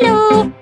Hello.